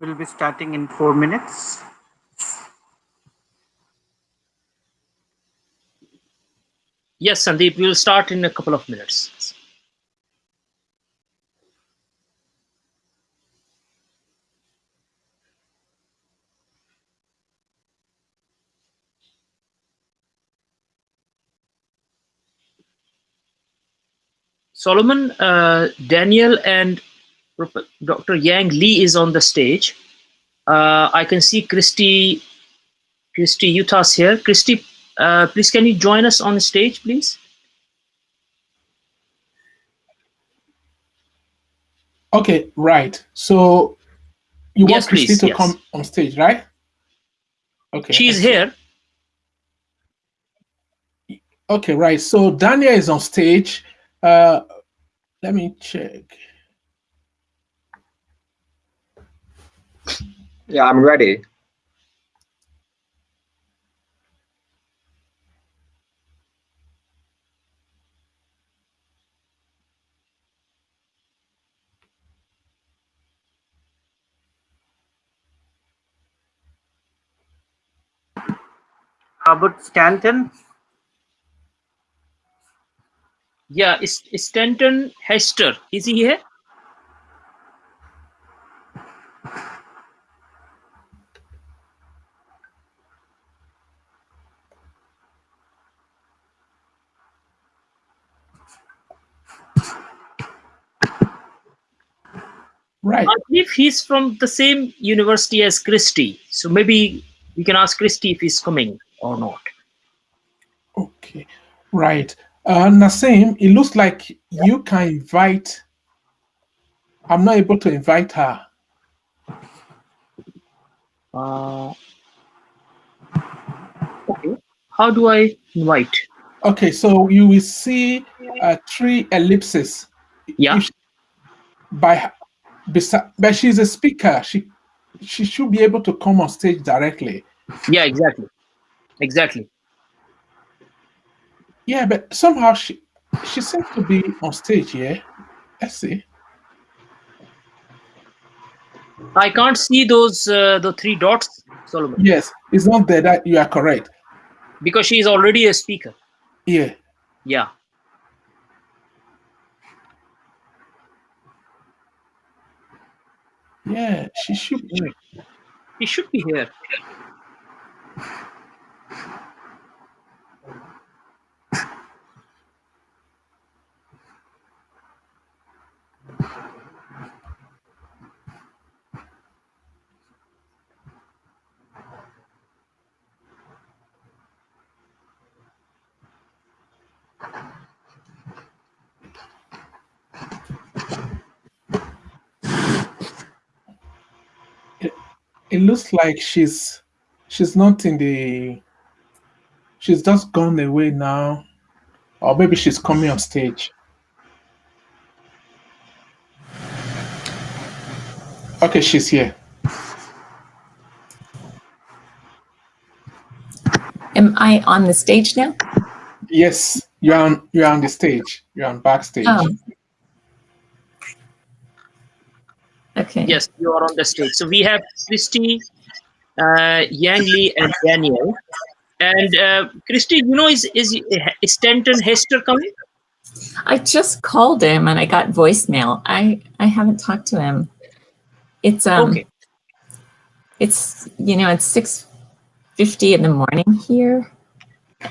We'll be starting in four minutes. Yes, Sandeep, we'll start in a couple of minutes. Solomon, uh, Daniel, and Dr. Yang Lee is on the stage. Uh, I can see Christy, Christy Yuthas here. Christy, uh, please can you join us on the stage, please? Okay, right. So you Yes, want Christy please, to yes. come on stage, right? Okay. She's here. Okay, right. So Daniel is on stage. Uh, let me check. Yeah, I'm ready. How about Stanton? Yeah, is Stanton Hester. Is he here? Right. I believe he's from the same university as Christy. So maybe we can ask Christy if he's coming or not. Okay. Right. Uh, Nassim, it looks like you can invite. I'm not able to invite her. Uh, okay. How do I invite? Okay, so you will see uh, three ellipses. Yeah. If- By, but she's a speaker. She she should be able to come on stage directly. Yeah, exactly. Exactly. Yeah, but somehow she she seems to be on stage. Yeah, let's see. I can't see those uh, the three dots, Solomon, Yes, it's not there. That you are correct. because she is already a speaker. Yeah. Yeah. Yeah, she should. Be. He should be here. It looks like she's she's not in the. She's just gone away now, or maybe she's coming on stage. Okay, she's here. Am I on the stage now? Yes, you're on. You're on the stage. You're on backstage. Oh. Okay. Yes, you are on the stage. So we have Christy, uh, Yang Lee, and Daniel. And uh, Christy, you know, is is is Stanton Hester coming? I just called him and I got voicemail. I I haven't talked to him. It's um Okay. it's you know, it's 6:50 in the morning here.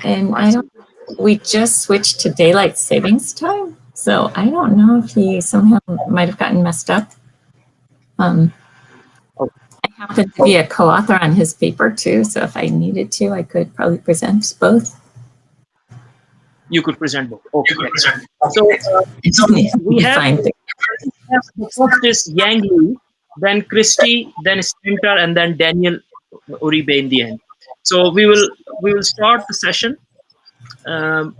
And I don't we just switched to daylight savings time. So I don't know if he somehow might have gotten messed up. Um, I happen to be a co-author on his paper too, so if I needed to, I could probably present both. You could present both. Okay. excellent. So uh, We we have find the first is Yang Li, then Christy, then Sprinter, and then Daniel Uribe in the end. So we will we will start the session. Um,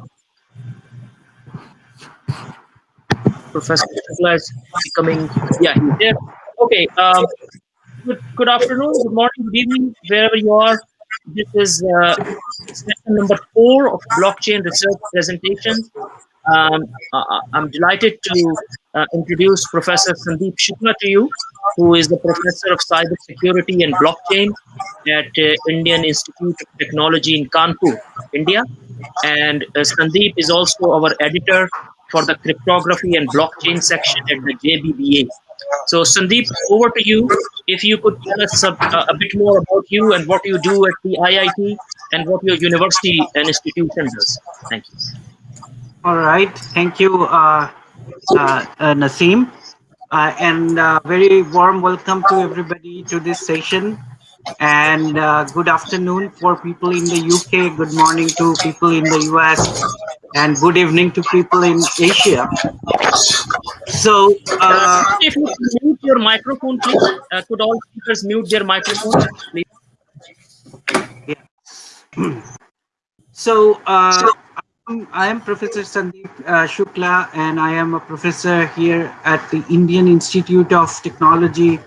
Professor Shukla is coming. Yeah, he's there. Okay. Um, good, good afternoon, good morning, good evening, wherever you are. This is uh, session number four of blockchain research presentation. Um, uh, I'm delighted to uh, introduce Professor Sandeep Shukla to you, who is the Professor of Cybersecurity and Blockchain at uh, Indian Institute of Technology in Kanpur, India. And uh, Sandeep is also our editor for the cryptography and blockchain section at the JBBA. So Sandeep, over to you. If you could tell us a, a bit more about you and what you do at the IIT and what your university and institution does. Thank you. All right. Thank you, uh, uh, uh, Naseem. Uh, and uh, very warm welcome to everybody to this session. And uh, good afternoon for people in the UK. Good morning to people in the US. And good evening to people in Asia. So, uh, if you mute your microphone, please. Uh, could all speakers mute their microphone, please? So, uh, I'm- I am Professor Sandeep uh, Shukla, and I am a professor here at the Indian Institute of Technology,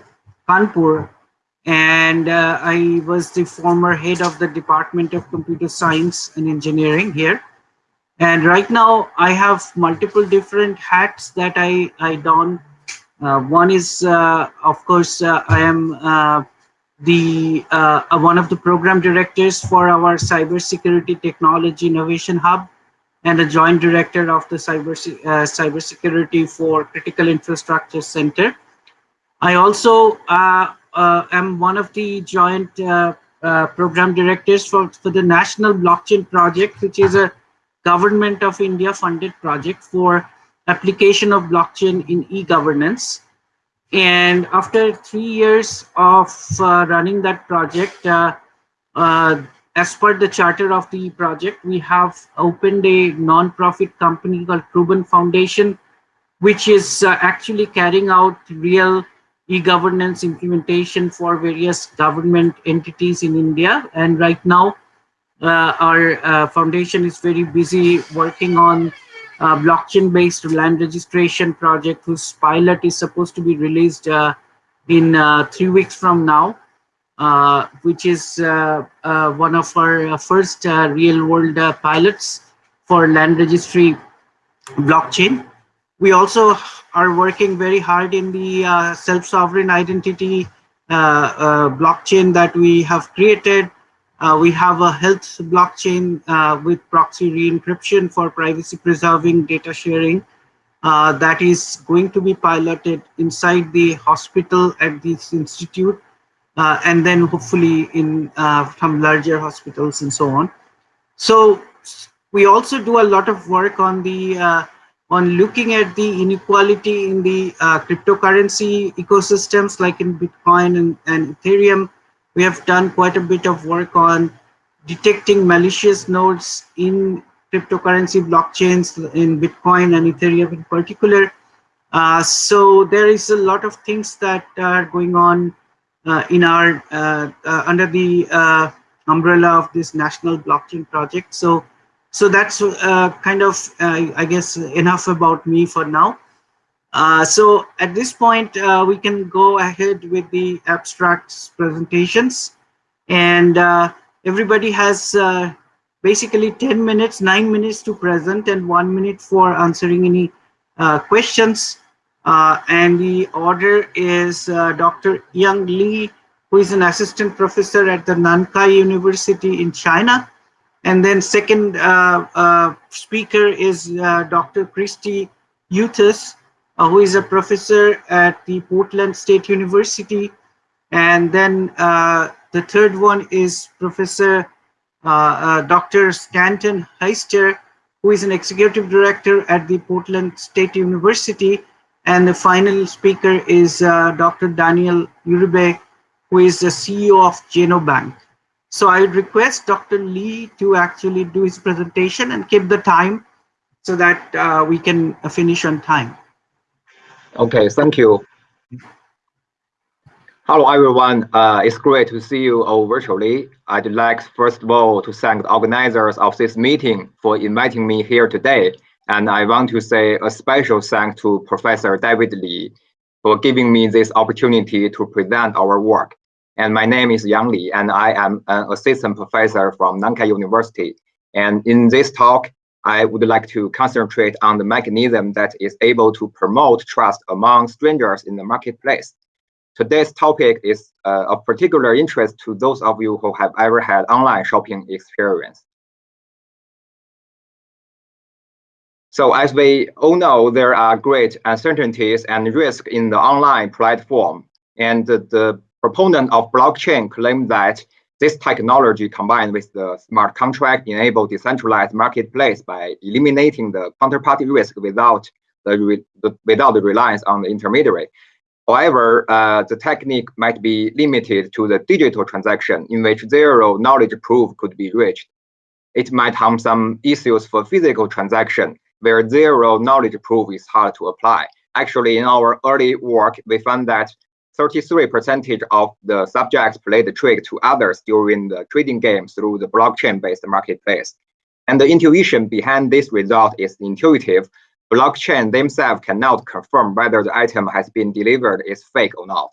Kanpur. And uh, I was the former head of the Department of Computer Science and Engineering here. And right now, I have multiple different hats that I, I don. Uh, one is, uh, of course, uh, I am uh, the uh, one of the program directors for our cybersecurity technology innovation hub and a joint director of the cyber uh, cybersecurity for critical infrastructure center i also am one of the joint program directors for, for the national blockchain project which is a government of india funded project for application of blockchain in e-governance and after three years of uh, running that project, uh, uh, as per the charter of the project, we have opened a non-profit company called Proven Foundation, which is uh, actually carrying out real e-governance implementation for various government entities in India. And right now, our uh, foundation is very busy working on uh, blockchain-based land registration project whose pilot is supposed to be released uh, in uh, three weeks from now, uh, which is uh, uh, one of our first real-world pilots for land registry blockchain. We also are working very hard in the self-sovereign identity blockchain that we have created uh, we have a health blockchain uh, with proxy re-encryption for privacy preserving data sharing uh, that is going to be piloted inside the hospital at this institute uh, and then hopefully in uh, some larger hospitals and so on. So we also do a lot of work on the uh, on looking at the inequality in the cryptocurrency ecosystems like in Bitcoin and, and Ethereum we have done quite a bit of work on detecting malicious nodes in cryptocurrency blockchains in Bitcoin and Ethereum in particular. Uh, so there is a lot of things that are going on uh, in our uh, uh under the uh, umbrella of this national blockchain project. So so that's uh, kind of I guess enough about me for now. Uh, so at this point, uh, we can go ahead with the abstracts presentations. And uh, everybody has uh, basically 10 minutes, 9 minutes to present and 1 minute for answering any uh, questions. and the order is Dr. Yang Li, who is an assistant professor at the Nankai University in China. And then second speaker is Dr. Christy uh, who is a professor at the Portland State University. And then uh, the third one is Professor uh, uh Dr. Stanton Heister, who is an executive director at the Portland State University. And the final speaker is uh, Dr. Daniel Uribe, who is the CEO of Genobank. So I would request Dr. Lee to actually do his presentation and keep the time so that uh, we can finish on time. Okay, thank you. Hello, everyone. Uh, it's great to see you all virtually. I'd like, first of all, to thank the organizers of this meeting for inviting me here today. And I want to say a special thanks to Professor David Lee for giving me this opportunity to present our work. And my name is Yang Li, and I am an assistant professor from Nankai University. And in this talk, I would like to concentrate on the mechanism that is able to promote trust among strangers in the marketplace. Today's topic is uh, of particular interest to those of you who have ever had online shopping experience. So as we all know, there are great uncertainties and risks in the online platform. And the, the proponent of blockchain claim that this technology combined with the smart contract enable decentralized marketplace by eliminating the counterparty risk without the, the without the reliance on the intermediary. However, uh, the technique might be limited to the digital transaction in which zero knowledge proof could be reached. It might have some issues for physical transaction where zero knowledge proof is hard to apply. Actually, in our early work, we found that 33% of the subjects played the trick to others during the trading game through the blockchain-based marketplace. And the intuition behind this result is intuitive blockchain themselves cannot confirm whether the item has been delivered is fake or not.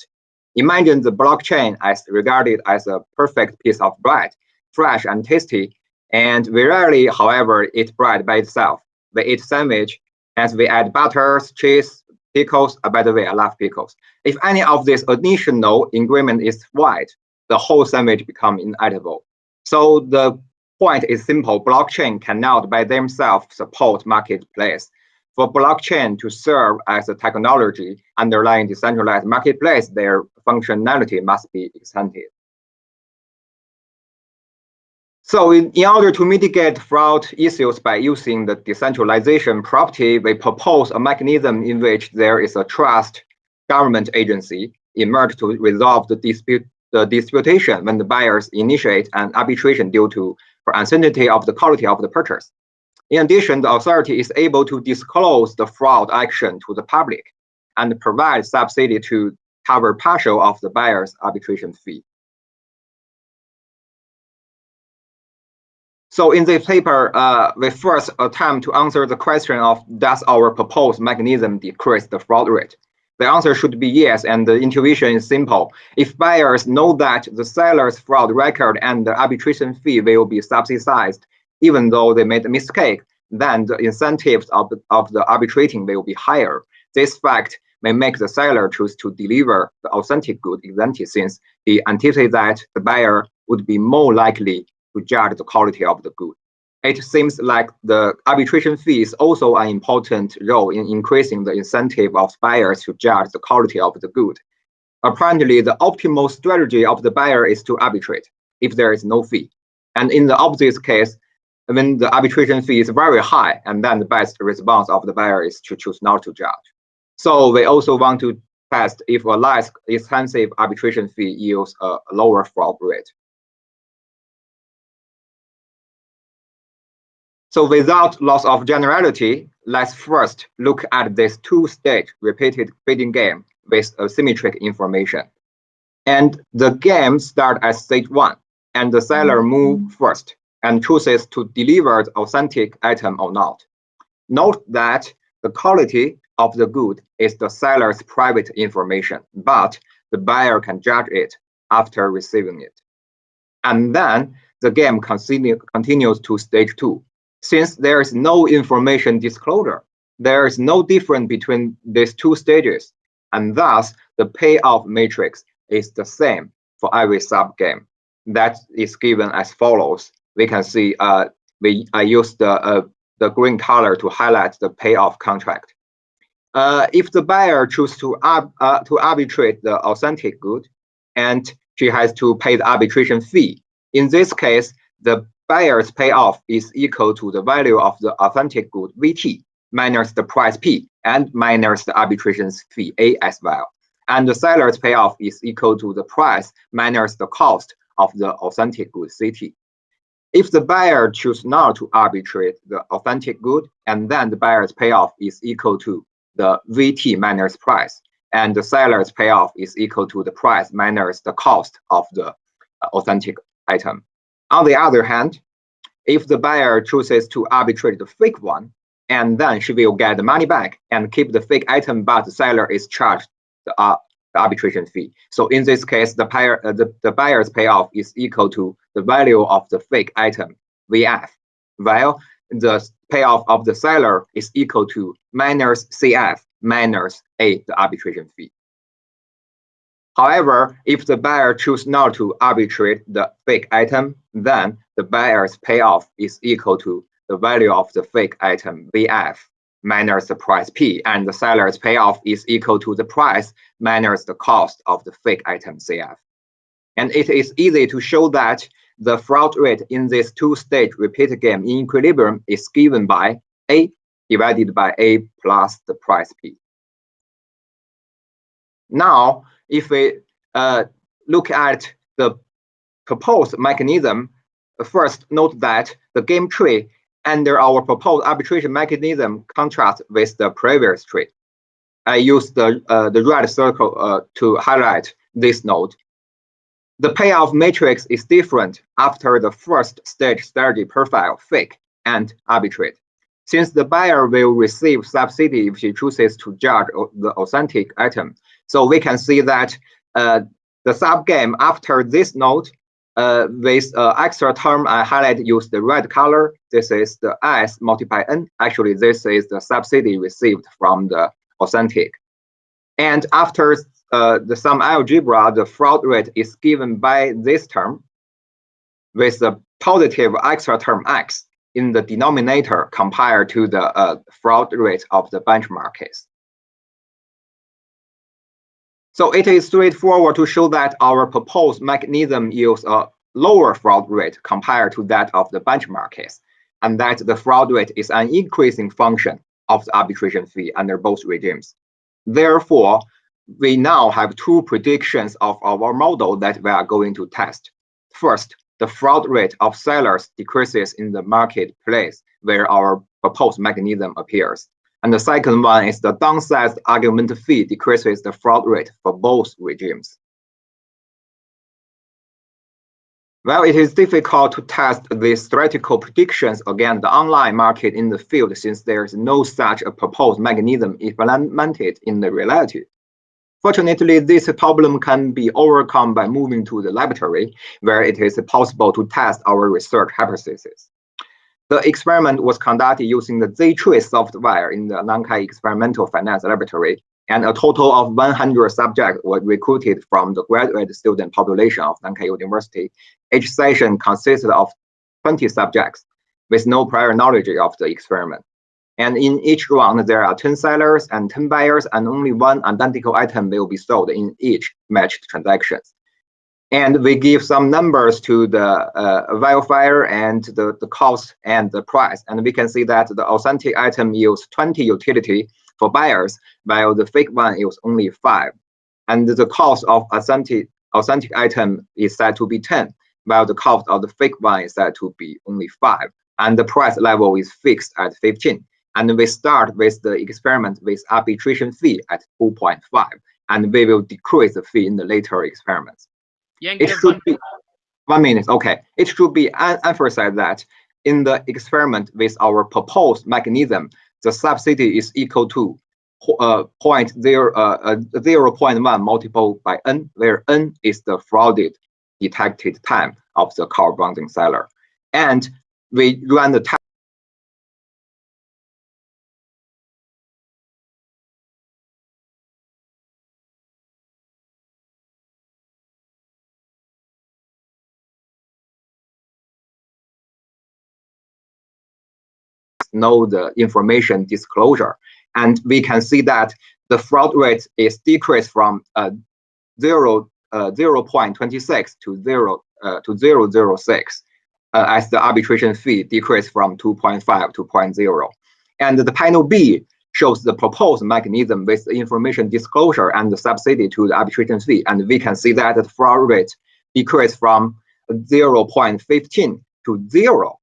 Imagine the blockchain as regarded as a perfect piece of bread, fresh and tasty, and rarely, however, eat bread by itself. We eat sandwich, as we add butters, cheese, pickles. Uh, by the way, I love pickles. If any of this additional ingredient is white, the whole sandwich become inedible. So the point is simple. Blockchain cannot by themselves support marketplace. For blockchain to serve as a technology underlying decentralized marketplace, their functionality must be extended. So in, in order to mitigate fraud issues by using the decentralization property, we propose a mechanism in which there is a trust government agency emerge to resolve the dispute the disputation when the buyers initiate an arbitration due to for uncertainty of the quality of the purchase. In addition, the authority is able to disclose the fraud action to the public and provide subsidy to cover partial of the buyer's arbitration fee. So in this paper, uh, we first attempt to answer the question of does our proposed mechanism decrease the fraud rate? The answer should be yes, and the intuition is simple. If buyers know that the seller's fraud record and the arbitration fee will be subsidized, even though they made a mistake, then the incentives of, of the arbitrating will be higher. This fact may make the seller choose to deliver the authentic good exactly since he anticipates that the buyer would be more likely to judge the quality of the good. It seems like the arbitration fee is also an important role in increasing the incentive of buyers to judge the quality of the good. Apparently, the optimal strategy of the buyer is to arbitrate if there is no fee. And in the opposite case, when the arbitration fee is very high, and then the best response of the buyer is to choose not to judge. So we also want to test if a less expensive arbitration fee yields a lower fraud rate. So without loss of generality, let's first look at this two-stage repeated bidding game with asymmetric information. And the game starts at stage one, and the seller mm-hmm. moves first and chooses to deliver the authentic item or not. Note that the quality of the good is the seller's private information, but the buyer can judge it after receiving it. And then the game continue, continues to stage two. Since there is no information disclosure, there is no difference between these two stages, and thus the payoff matrix is the same for every sub-game. That is given as follows we can see uh, we I use the uh, the green color to highlight the payoff contract. Uh, if the buyer chooses to uh, to arbitrate the authentic good, and she has to pay the arbitration fee. In this case, the buyer's payoff is equal to the value of the authentic good VT minus the price P and minus the arbitration fee A as well. And the seller's payoff is equal to the price minus the cost of the authentic good CT. If the buyer choose not to arbitrate the authentic good, and then the buyer's payoff is equal to the VT minus price, and the seller's payoff is equal to the price minus the cost of the authentic item. On the other hand, if the buyer chooses to arbitrate the fake one, and then she will get the money back and keep the fake item, but the seller is charged the, uh, the arbitration fee. So in this case, the buyer uh, the, the buyer's payoff is equal to the value of the fake item VF, while the payoff of the seller is equal to minus CF minus A, the arbitration fee. However, if the buyer chooses not to arbitrate the fake item, then the buyer's payoff is equal to the value of the fake item VF minus the price P, and the seller's payoff is equal to the price minus the cost of the fake item CF. And it is easy to show that the fraud rate in this two-stage repeat game in equilibrium is given by A divided by A plus the price P. Now, if we uh, look at the proposed mechanism, first note that the game tree under our proposed arbitration mechanism contrasts with the previous tree. I use the, uh, the red circle uh, to highlight this note. The payoff matrix is different after the first stage strategy profile, fake, and arbitrate. Since the buyer will receive subsidy if she chooses to judge the authentic item, so we can see that uh, the subgame after this node uh, with uh, extra term I highlight use the red color. This is the S multiplied N. Actually, this is the subsidy received from the authentic. And after uh, the sum algebra, the fraud rate is given by this term with the positive extra term X in the denominator compared to the uh, fraud rate of the benchmark case. So it is straightforward to show that our proposed mechanism yields a lower fraud rate compared to that of the benchmark case, and that the fraud rate is an increasing function of the arbitration fee under both regimes. Therefore, we now have two predictions of our model that we are going to test. First, the fraud rate of sellers decreases in the marketplace where our proposed mechanism appears. And the second one is the downsized argument fee decreases the fraud rate for both regimes. Well, it is difficult to test these theoretical predictions against the online market in the field since there is no such a proposed mechanism implemented in the reality. Fortunately, this problem can be overcome by moving to the laboratory, where it is possible to test our research hypothesis. The experiment was conducted using the Z-Tree software in the Nankai Experimental Finance Laboratory, and a total of 100 subjects were recruited from the graduate student population of Nankai University. Each session consisted of 20 subjects with no prior knowledge of the experiment. And in each round, there are 10 sellers and 10 buyers, and only one identical item will be sold in each matched transactions and we give some numbers to the uh, and the, the cost and the price. And we can see that the authentic item yields 20 utility for buyers, while the fake one yields only five. And the cost of authentic, authentic item is said to be 10, while the cost of the fake one is said to be only five. And the price level is fixed at 15. And we start with the experiment with arbitration fee at 2.5, and we will decrease the fee in the later experiments it should be one minute. Okay, it should be emphasized that in the experiment with our proposed mechanism, the subsidy is equal to uh, point zero, uh, uh, 0 0.1 multiplied by n, where n is the frauded detected time of the corresponding seller. And we run the test know the information disclosure. And we can see that the fraud rate is decreased from uh, 0, uh, 0 0.26 to 0 uh, to 0.06. uh, as the arbitration fee decreased from 2.5 to 0.0. And the panel B shows the proposed mechanism with information disclosure and the subsidy to the arbitration fee. And we can see that the fraud rate decreased from 0.15 to zero.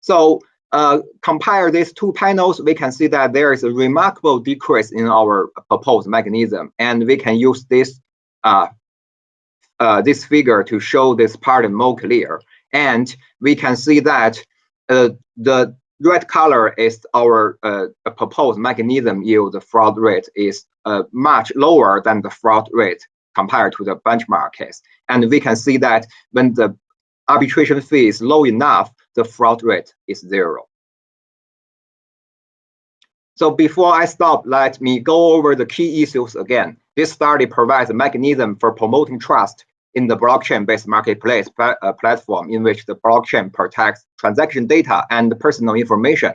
So uh, compare these two panels, we can see that there is a remarkable decrease in our proposed mechanism. And we can use this uh, uh, this figure to show this part more clear. And we can see that uh, the red color is our uh, proposed mechanism yield the fraud rate is much lower than the fraud rate compared to the benchmark case. And we can see that when the arbitration fee is low enough, the fraud rate is zero. So before I stop, let me go over the key issues again. This study provides a mechanism for promoting trust in the blockchain-based marketplace pl uh, platform in which the blockchain protects transaction data and personal information.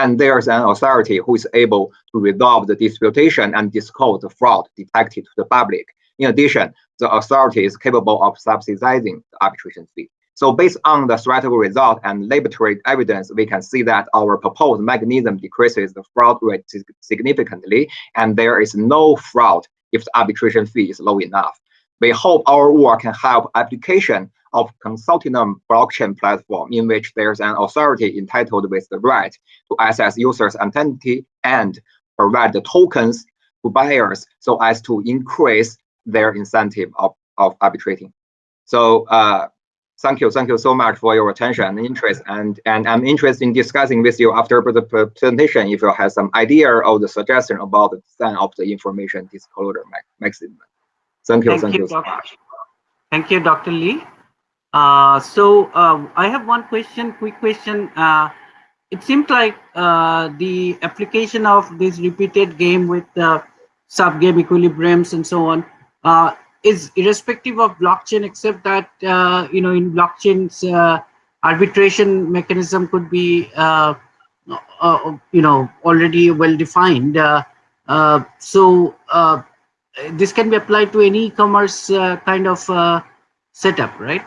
And there's an authority who is able to resolve the disputation and disclose the fraud detected to the public. In addition, the authority is capable of subsidizing the arbitration fee. So based on the theoretical result and laboratory evidence, we can see that our proposed mechanism decreases the fraud rate significantly, and there is no fraud if the arbitration fee is low enough. We hope our work can help application of consortium blockchain platform in which there's an authority entitled with the right to access users' identity and provide the tokens to buyers so as to increase their incentive of, of arbitrating. So uh, thank you, thank you so much for your attention and interest. And, and I'm interested in discussing with you after the presentation if you have some idea or the suggestion about the design of the information disclosure mechanism. Thank you. Thank, thank you, you. Dr. Thank you, Dr. Lee. Uh, so uh, I have one question, quick question. Uh, it seems like uh, the application of this repeated game with the sub-game equilibriums and so on uh, is irrespective of blockchain, except that, uh, you know, in blockchains, arbitration mechanism could be, you know, already well defined. so this can be applied to any e-commerce uh, kind of uh, setup, right?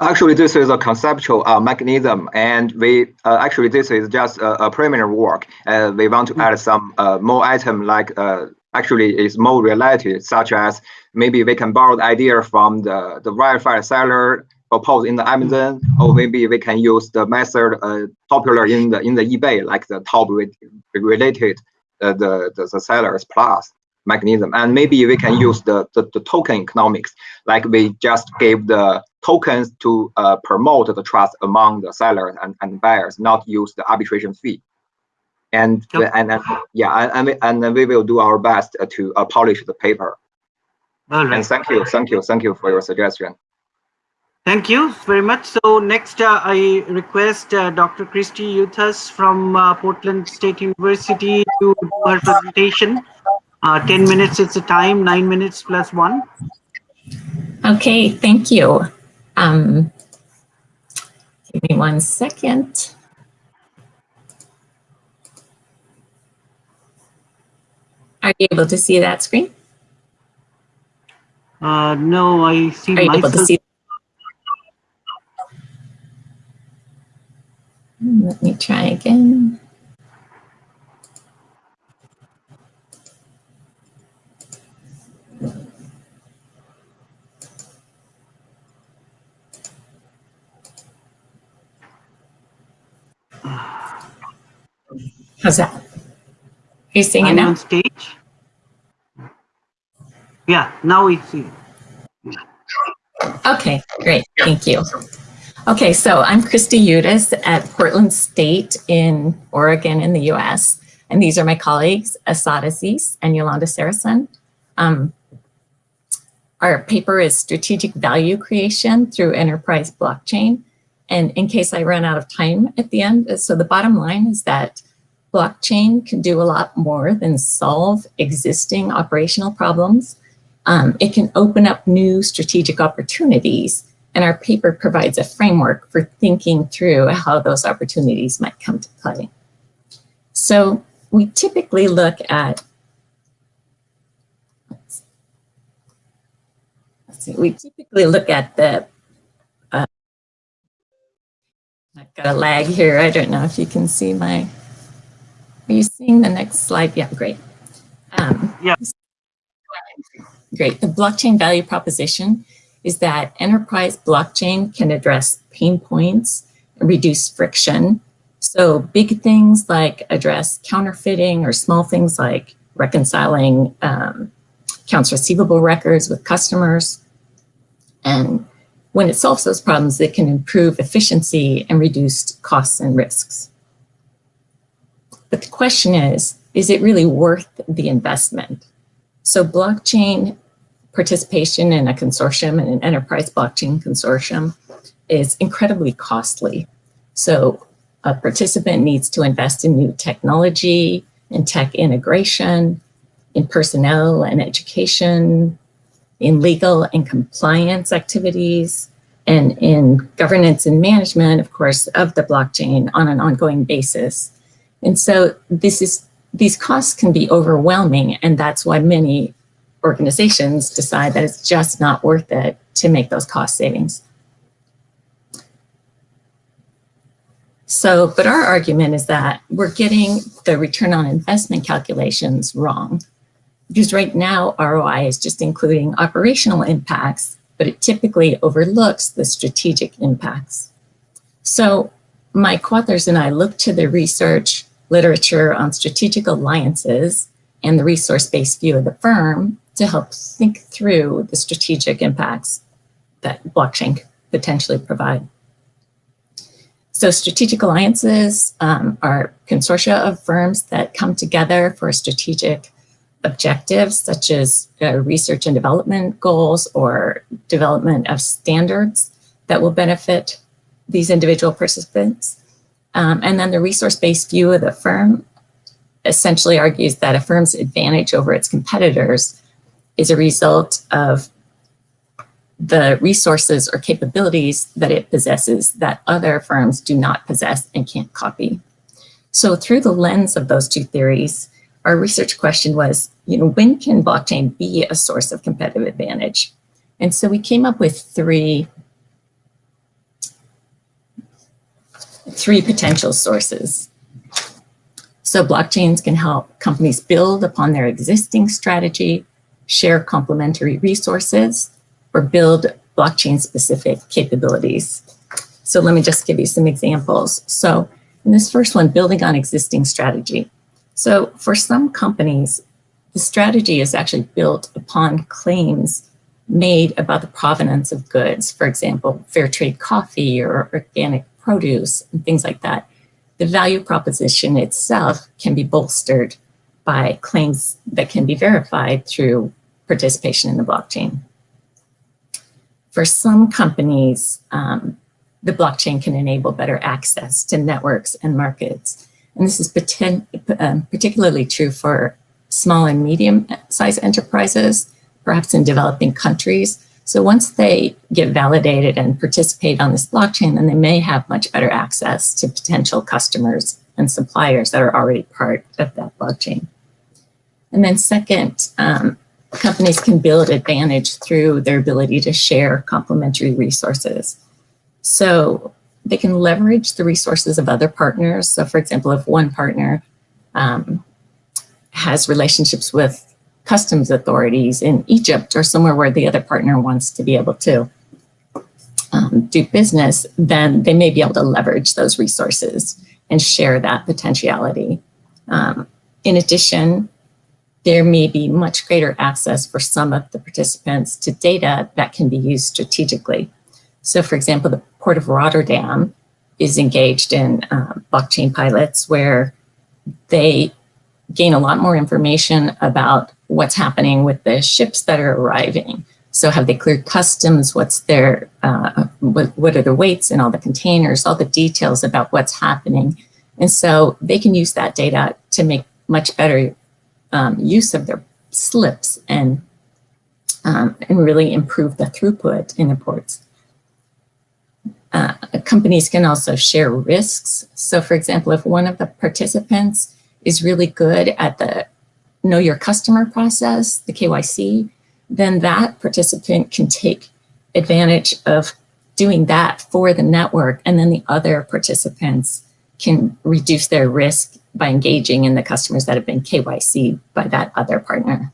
Actually, this is a conceptual uh, mechanism, and we uh, actually this is just a, a preliminary work. Uh, we want to mm -hmm. add some uh, more item like actually is more related, such as maybe we can borrow the idea from the the verified seller proposed in the Amazon, or maybe we can use the method popular in the in the eBay, like the top related the, the the sellers plus mechanism. And maybe we can use the, the, the token economics, like we just gave the tokens to uh, promote the trust among the sellers and, and buyers, not use the arbitration fee. And, yep. and, and yeah, and, and, and we will do our best to uh, polish the paper. All right. And thank you, thank you, thank you for your suggestion. Thank you very much. So next, uh, I request uh, Dr. Christy Yuthas from uh, Portland State University to do her presentation. Uh, 10 minutes is the time, nine minutes plus one. Okay, thank you. Um, give me one second. Are you able to see that screen? Uh, no, I see Are you myself. able to see? Let me try again. How's that? Are you seeing I'm it now? on stage. Yeah, now we see. Okay, great. Thank you. Okay, so I'm Christy Yuthas at Portland State in Oregon in the US. And these are my colleagues, Asad Aziz and Yolanda Sarason. Um, our paper is Strategic Value Creation through Enterprise Blockchain. And in case I run out of time at the end, so the bottom line is that blockchain can do a lot more than solve existing operational problems. Um, it can open up new strategic opportunities and our paper provides a framework for thinking through how those opportunities might come to play. So we typically look at we typically look at the uh, I've got a lag here. I don't know if you can see my, are you seeing the next slide? Yeah, great. Um, Yeah. Great. The blockchain value proposition is that enterprise blockchain can address pain points and reduce friction. So big things like address counterfeiting or small things like reconciling um, accounts receivable records with customers. And when it solves those problems, it can improve efficiency and reduce costs and risks. But the question is, is it really worth the investment? So blockchain participation in a consortium and an enterprise blockchain consortium is incredibly costly. So a participant needs to invest in new technology and tech integration, in personnel and education, in legal and compliance activities, and in governance and management, of course, of the blockchain on an ongoing basis. And so this is these costs can be overwhelming, and that's why many organizations decide that it's just not worth it to make those cost savings. So, but our argument is that we're getting the return on investment calculations wrong. Because right now, ROI is just including operational impacts, but it typically overlooks the strategic impacts. So my co-authors and I looked to the research literature on strategic alliances and the resource-based view of the firm to help think through the strategic impacts that blockchain potentially provide. So strategic alliances um, are consortia of firms that come together for strategic objectives such as uh, research and development goals or development of standards that will benefit these individual participants. Um, and then the resource-based view of the firm essentially argues that a firm's advantage over its competitors is a result of the resources or capabilities that it possesses that other firms do not possess and can't copy. So through the lens of those two theories, our research question was, you know, when can blockchain be a source of competitive advantage? And so we came up with three, three potential sources. So blockchains can help companies build upon their existing strategy, share complementary resources, or build blockchain specific capabilities. So let me just give you some examples. So in this first one, building on existing strategy. So for some companies, the strategy is actually built upon claims made about the provenance of goods, for example, fair trade coffee or organic produce and things like that. The value proposition itself can be bolstered by claims that can be verified through participation in the blockchain. For some companies, um, the blockchain can enable better access to networks and markets. And this is um, particularly true for small and medium-sized enterprises, perhaps in developing countries. So once they get validated and participate on this blockchain, then they may have much better access to potential customers and suppliers that are already part of that blockchain. And then second, um, companies can build advantage through their ability to share complementary resources. So they can leverage the resources of other partners. So for example, if one partner um, has relationships with customs authorities in Egypt or somewhere where the other partner wants to be able to um, do business, then they may be able to leverage those resources and share that potentiality. Um, in addition, there may be much greater access for some of the participants to data that can be used strategically. So for example, the Port of Rotterdam is engaged in uh, blockchain pilots where they gain a lot more information about what's happening with the ships that are arriving. So have they cleared customs? What's their, uh, what, what are the weights in all the containers, all the details about what's happening. And so they can use that data to make much better um, use of their slips and, um, and really improve the throughput in the ports. Uh, companies can also share risks. So for example, if one of the participants is really good at the know your customer process, the KYC, then that participant can take advantage of doing that for the network, and then the other participants can reduce their risk by engaging in the customers that have been KYC by that other partner.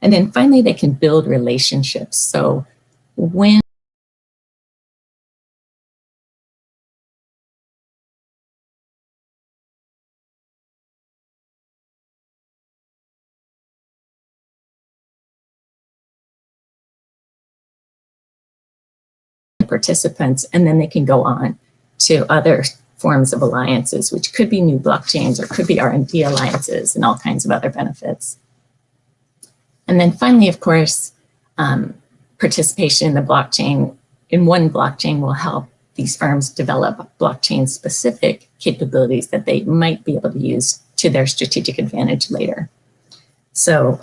And then finally, they can build relationships. So when participants, and then they can go on to other forms of alliances, which could be new blockchains or could be R&D alliances and all kinds of other benefits. And then finally, of course, um, participation in the blockchain, in one blockchain will help these firms develop blockchain specific capabilities that they might be able to use to their strategic advantage later. So,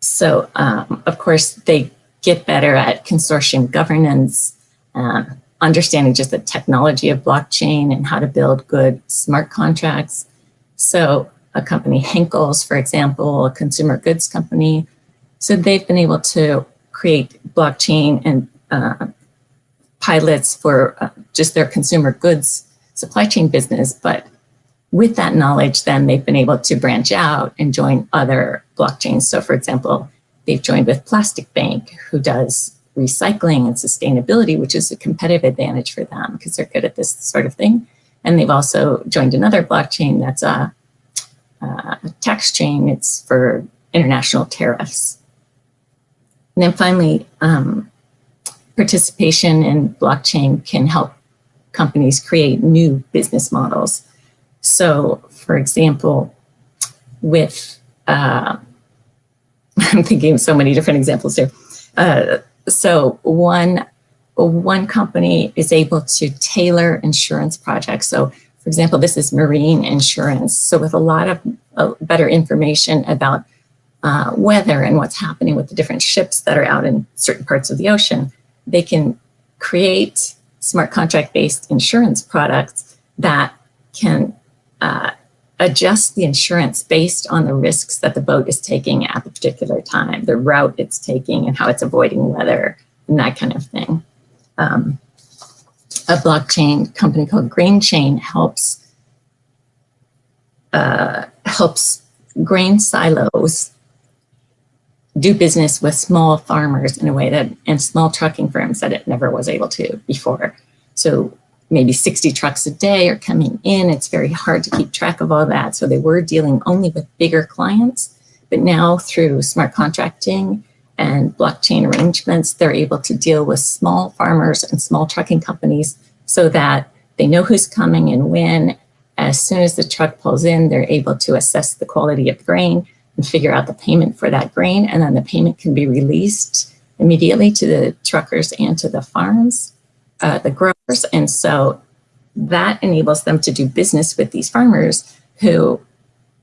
so um, of course, they get better at consortium governance, um, understanding just the technology of blockchain and how to build good smart contracts. So a company, Henkel's, for example, a consumer goods company, so they've been able to create blockchain and uh, pilots for uh, just their consumer goods supply chain business. But with that knowledge, then they've been able to branch out and join other blockchains. So for example, they've joined with Plastic Bank, who does recycling and sustainability, which is a competitive advantage for them because they're good at this sort of thing. And they've also joined another blockchain that's a, a tax chain. It's for international tariffs. And then finally, um, participation in blockchain can help companies create new business models. So for example, with, uh, I'm thinking of so many different examples here. Uh, so one, one company is able to tailor insurance projects. So for example, this is marine insurance. So with a lot of uh, better information about uh, weather and what's happening with the different ships that are out in certain parts of the ocean, they can create smart contract based insurance products that can uh, adjust the insurance based on the risks that the boat is taking at the particular time, the route it's taking and how it's avoiding weather and that kind of thing. Um, a blockchain company called GrainChain helps uh, helps grain silos do business with small farmers in a way that and small trucking firms that it never was able to before. So maybe 60 trucks a day are coming in. It's very hard to keep track of all that. So they were dealing only with bigger clients, but now through smart contracting and blockchain arrangements, they're able to deal with small farmers and small trucking companies so that they know who's coming and when. As soon as the truck pulls in, they're able to assess the quality of the grain and figure out the payment for that grain. And then the payment can be released immediately to the truckers and to the farms uh, the growers. And so that enables them to do business with these farmers who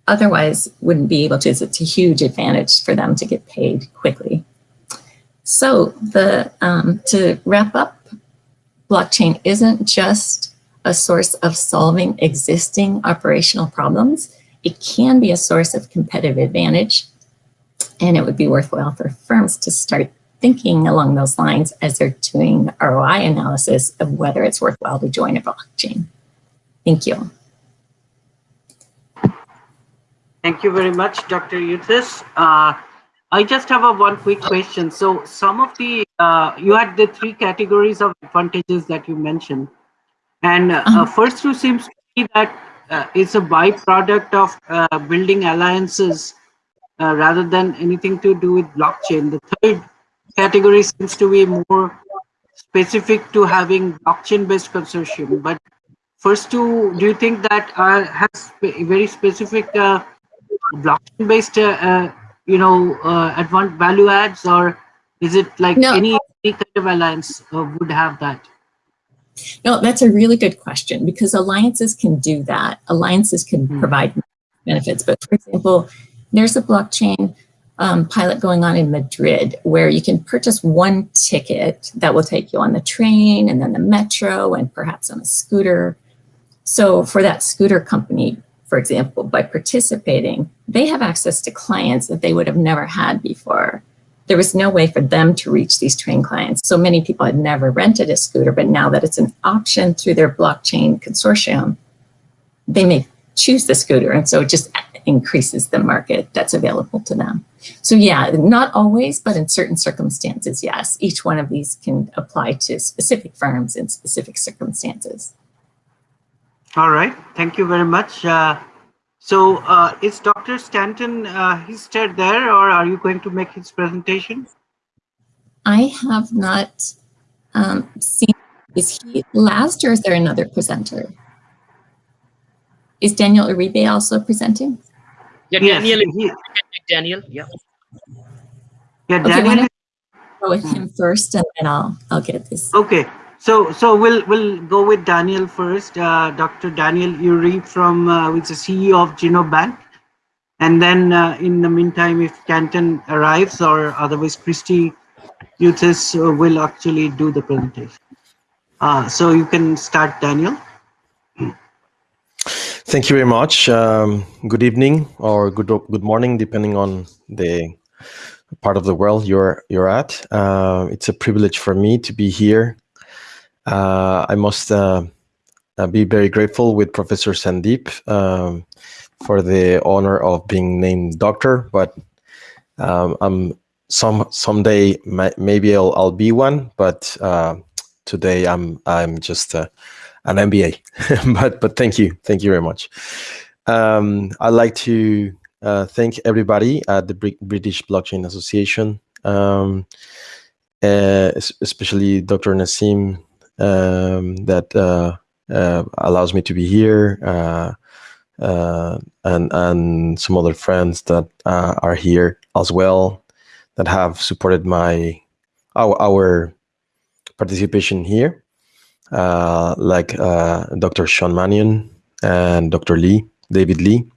otherwise wouldn't be able to. It's a huge advantage for them to get paid quickly. So the um, to wrap up, blockchain isn't just a source of solving existing operational problems. It can be a source of competitive advantage, and it would be worthwhile for firms to start thinking along those lines as they're doing ROI analysis of whether it's worthwhile to join a blockchain. Thank you. Thank you very much, Dr. Yuthas. Uh, I just have a one quick question. So some of the, uh, you had the three categories of advantages that you mentioned. And uh, uh first two seems to be that uh, it's a byproduct of uh, building alliances uh, rather than anything to do with blockchain. The third category seems to be more specific to having blockchain-based consortium. But first two, do you think that uh, has very specific uh, blockchain-based, uh, uh you know, uh, advanced value adds, or is it like no. any, any kind of alliance uh, would have that? No, that's a really good question because alliances can do that. Alliances can hmm. provide benefits. But for example, there's a blockchain um, pilot going on in Madrid where you can purchase one ticket that will take you on the train and then the metro and perhaps on a scooter. So for that scooter company, for example, by participating, they have access to clients that they would have never had before. there was no way for them to reach these train clients. So many people had never rented a scooter, but now that it's an option through their blockchain consortium, they may choose the scooter. And so it just increases the market that's available to them. So yeah, not always, but in certain circumstances, yes. Each one of these can apply to specific firms in specific circumstances. All right. Thank you very much. Uh, so uh, is Dr. Stanton, uh, he's still there or are you going to make his presentation? I have not um, seen, is he last or is there another presenter? Is Daniel Uribe also presenting? Yeah, Yes, Daniel. he- Daniel. Yeah. Yeah, Okay, Daniel. don't go with him first and then I'll, I'll get this. Okay, so so we'll we'll go with Daniel first. Uh, Dr. Daniel Uri from uh, who's the CEO of Genobank, and then uh, in the meantime, if Stanton arrives or otherwise Kristi Yuthas uh, will actually do the presentation. Uh, so you can start, Daniel. Thank you very much. Um, good evening or good good morning, depending on the part of the world you're you're at. Uh, it's a privilege for me to be here. Uh, I must uh, uh, be very grateful with Professor Sandeep um, for the honor of being named doctor. But um, I'm some someday maybe I'll I'll be one. But uh, today I'm I'm just. An MBA. but but thank you, thank you very much. Um, I'd like to uh, thank everybody at the Bri- British Blockchain Association, um, uh, especially Dr. Naseem, um, that uh, uh, allows me to be here, uh, uh, and and some other friends that are here as well, that have supported my our our participation here like uh, Dr. Sean Manion and Dr. Lee, David Lee,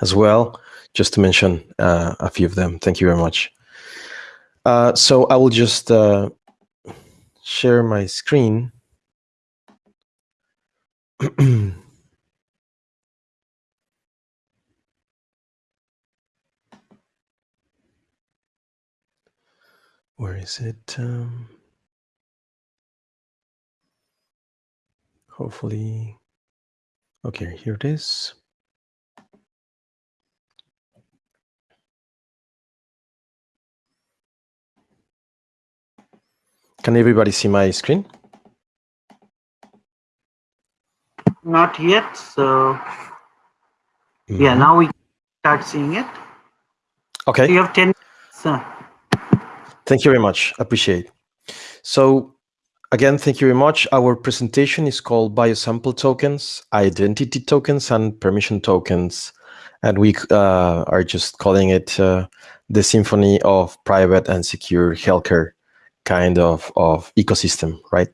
as well, just to mention uh, a few of them. Thank you very much. Uh, so I will just uh, share my screen. Where is it? Um, hopefully okay here it is can everybody see my screen Not yet. So yeah, Mhm. now we start seeing it. okay You have ten. minutes, Thank you very much. Appreciate. So again, thank you very much. Our presentation is called Biosample Tokens, Identity Tokens, and Permission Tokens. And we uh, are just calling it uh, the symphony of private and secure healthcare kind of, of ecosystem, right?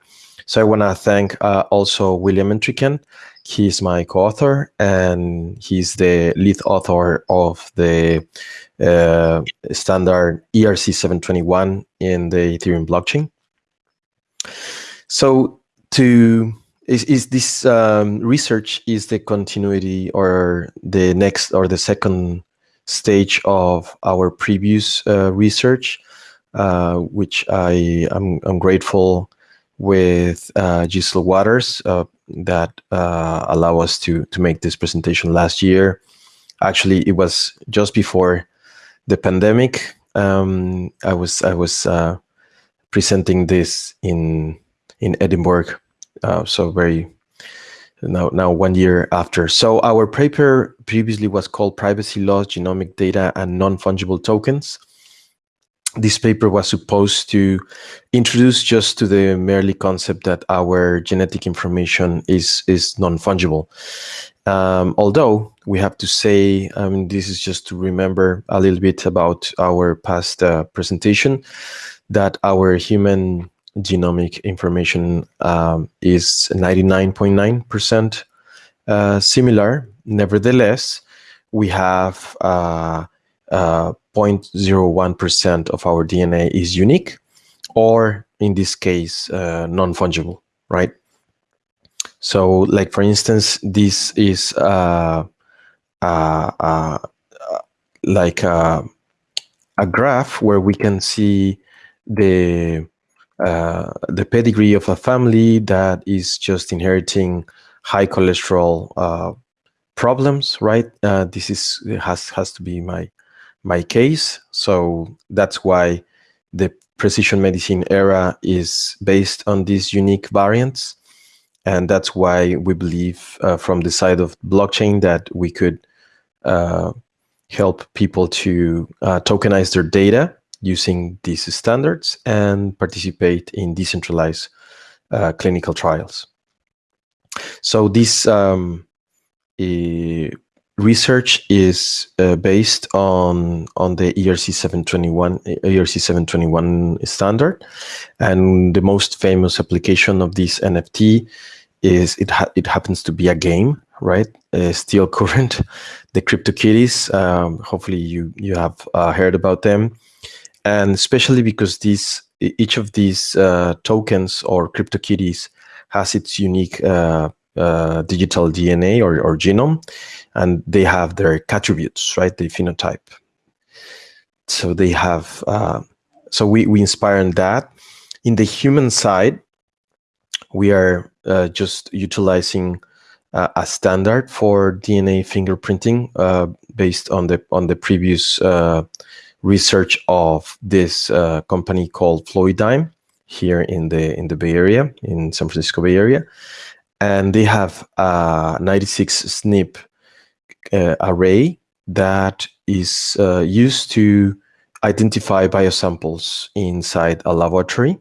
So I want to thank uh, also William Entriken. He's my co-author and he's the lead author of the uh, standard ERC 721 in the Ethereum blockchain. So to is, is this um, research is the continuity or the next or the second stage of our previous uh, research, uh, which I am I'm grateful with uh, Waters uh, that uh, allow us to to make this presentation last year. Actually, it was just before the pandemic. Um, I was I was uh, presenting this in in Edinburgh, uh, so very now now one year after. So our paper previously was called Privacy Laws, Genomic Data, and Non-Fungible Tokens. This paper was supposed to introduce just to the merely concept that our genetic information is is non-fungible. Um, although we have to say, I mean, this is just to remember a little bit about our past uh, presentation, that our human genomic information um, is 99.9% uh, similar. Nevertheless, we have uh, uh, 0.01% of our DNA is unique, or in this case, uh, non-fungible, right? So, like for instance, this is uh, uh, uh, like uh, a graph where we can see the uh, the pedigree of a family that is just inheriting high cholesterol uh, problems, right? Uh, this is has has to be my my case. So that's why the precision medicine era is based on these unique variants, and that's why we believe uh, from the side of blockchain that we could uh, help people to uh, tokenize their data using these standards and participate in decentralized uh, clinical trials. So this um, research is uh, based on on the ERC 721 ERC 721 standard, and the most famous application of this NFT is it ha it happens to be a game, right? Uh, still current, the CryptoKitties. Um, hopefully, you you have uh, heard about them, and especially because these each of these uh, tokens or CryptoKitties has its unique uh, uh, digital DNA or, or genome, and they have their attributes, right? The phenotype. So they have. Uh, so we we inspire in that. In the human side, we are uh, just utilizing uh, a standard for DNA fingerprinting based on the on the previous research of this uh, company called Fluidigm here in the in the Bay Area, in San Francisco Bay Area, and they have a 96 SNP uh, array that is uh, used to identify biosamples inside a laboratory.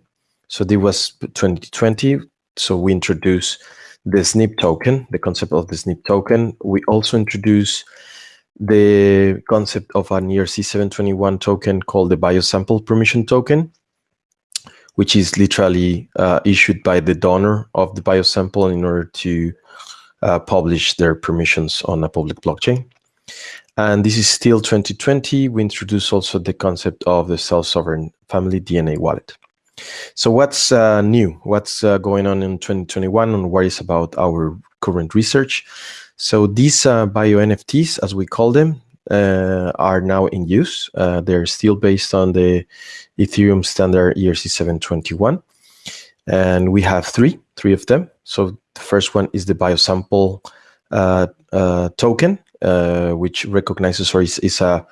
So this was 2020. So we introduced the SNP token, the concept of the SNP token. We also introduced the concept of an ERC 721 token called the biosample permission token, which is literally uh, issued by the donor of the biosample in order to uh, publish their permissions on a public blockchain. And this is still 2020. We introduce also the concept of the self-sovereign family DNA wallet. So what's uh, new? What's uh, going on in 2021 and what is about our current research? So these uh, bio NFTs, as we call them, uh, are now in use. Uh, they're still based on the Ethereum standard ERC 721. And we have three, three of them. So the first one is the biosample uh, uh, token, uh, which recognizes or is, is a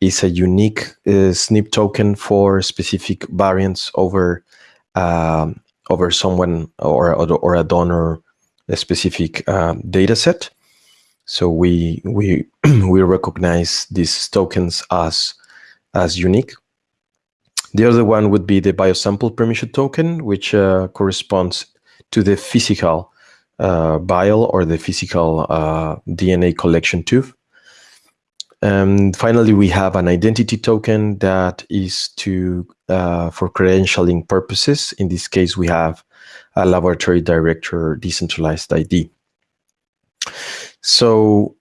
is a unique SNP token for specific variants over um, over someone or or a donor a specific data set. So we we we recognize these tokens as as unique. The other one would be the biosample permission token, which uh, corresponds to the physical uh, vial or the physical uh, DNA collection tube. And finally, we have an identity token that is to uh, for credentialing purposes. In this case, we have a laboratory director decentralized ID. So